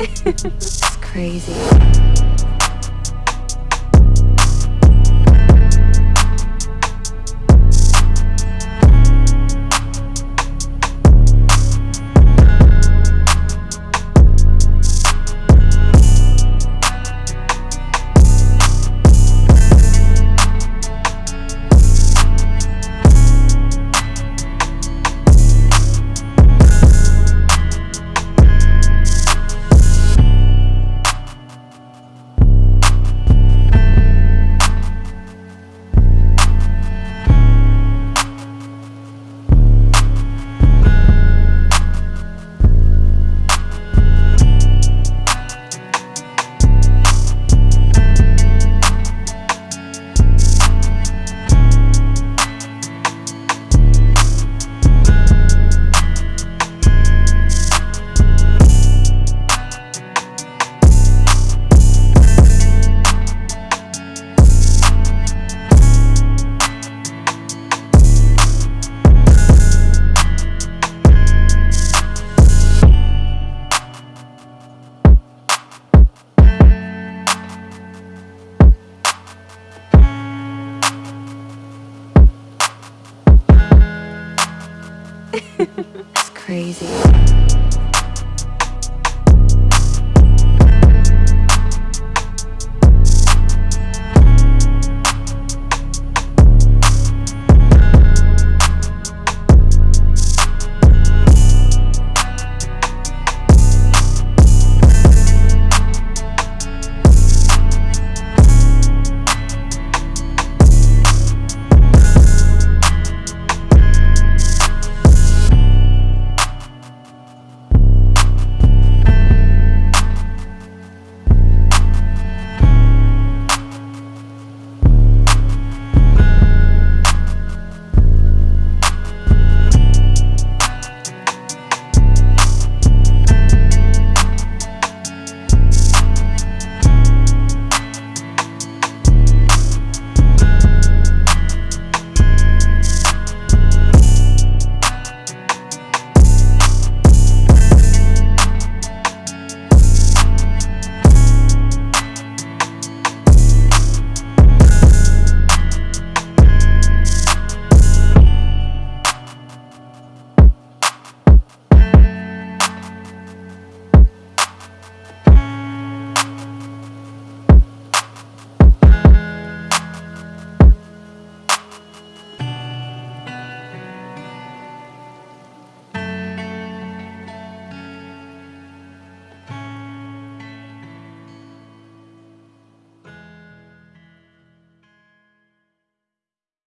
it's crazy. it's crazy.